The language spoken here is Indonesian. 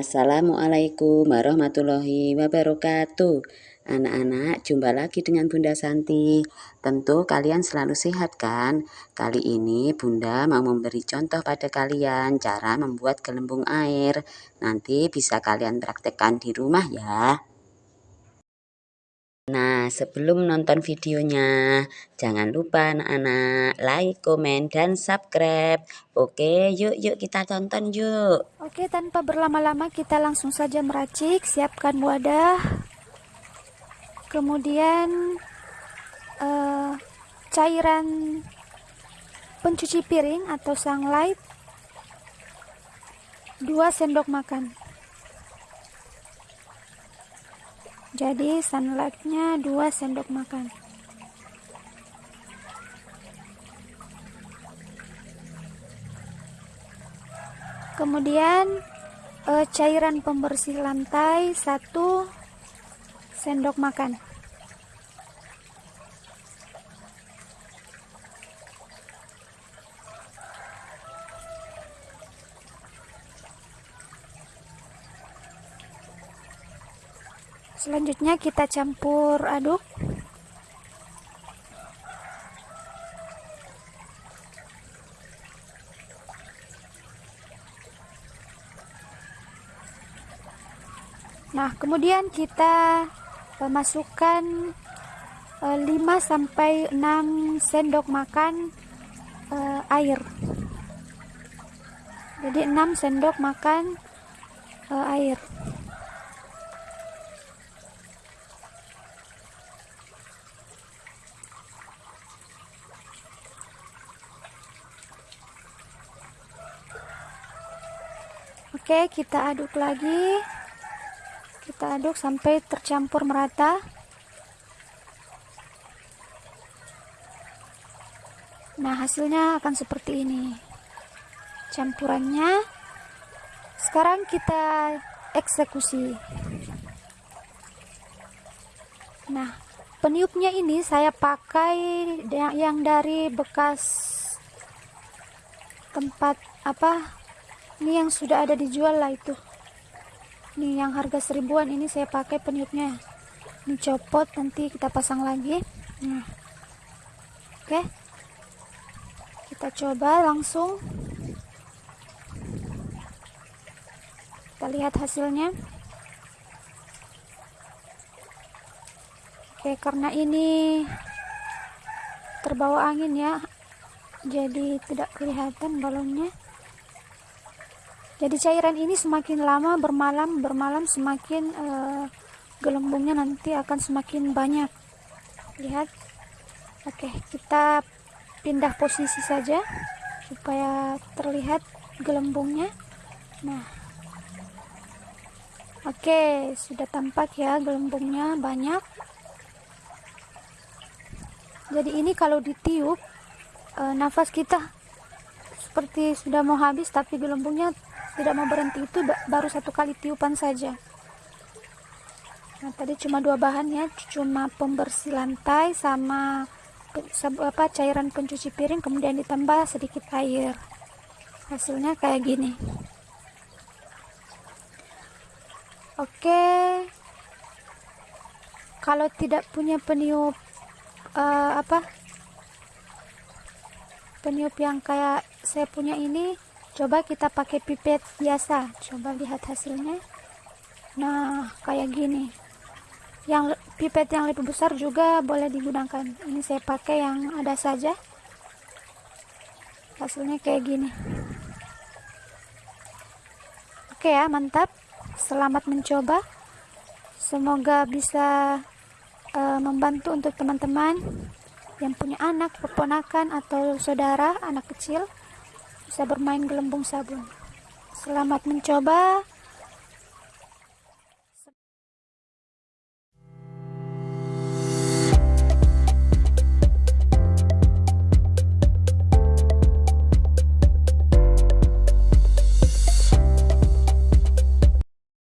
Assalamualaikum warahmatullahi wabarakatuh. Anak-anak, jumpa lagi dengan Bunda Santi. Tentu kalian selalu sehat kan? Kali ini Bunda mau memberi contoh pada kalian Cara membuat gelembung air. Nanti bisa kalian praktekkan di rumah ya Nah, sebelum nonton videonya, jangan lupa anak-anak like, komen, dan subscribe. Oke, yuk yuk kita tonton yuk. Oke, tanpa berlama-lama kita langsung saja meracik. Siapkan wadah. Kemudian uh, cairan pencuci piring atau sunlight 2 sendok makan. Jadi sunlightnya 2 sendok makan. Kemudian eh, cairan pembersih lantai 1 sendok makan selanjutnya kita campur aduk. Nah kemudian kita masukkan 5 eh, sampai 6 sendok makan uh, air. Jadi 6 sendok makan air Oke, kita aduk lagi. Kita aduk sampai tercampur merata. Nah, hasilnya akan seperti ini. Campurannya. Sekarang kita eksekusi. Nah, peniupnya ini saya pakai yang dari bekas tempat apa ini yang sudah ada dijual lah itu. Ini yang harga seribuan ini saya pakai peniupnya ini copot nanti kita pasang lagi. Nah. oke. Kita coba langsung. Kita lihat hasilnya. Oke karena ini terbawa angin ya jadi tidak kelihatan balonnya jadi cairan ini semakin lama bermalam bermalam semakin uh, gelembungnya nanti akan semakin banyak. Lihat. Oke kita pindah posisi saja supaya terlihat gelembungnya. Nah. Oke sudah tampak ya gelembungnya banyak. Jadi ini kalau ditiup uh, nafas kita seperti sudah mau habis tapi gelembungnya tidak mau berhenti itu baru satu kali tiupan saja. Nah tadi cuma dua bahan ya cuma pembersih lantai sama apa cairan pencuci piring kemudian ditambah sedikit air. Hasilnya kayak gini. Oke. Kalau tidak punya peniup uh, apa? Peniup yang kayak saya punya ini coba kita pakai pipet biasa. Coba lihat hasilnya. Nah kayak gini. Yang pipet yang lebih besar juga boleh digunakan. Ini saya pakai yang ada saja. Hasilnya kayak gini. Oke ya mantap. Selamat mencoba. Semoga bisa uh, membantu untuk teman-teman yang punya anak, keponakan atau saudara, anak kecil bisa bermain gelembung sabun. Selamat mencoba.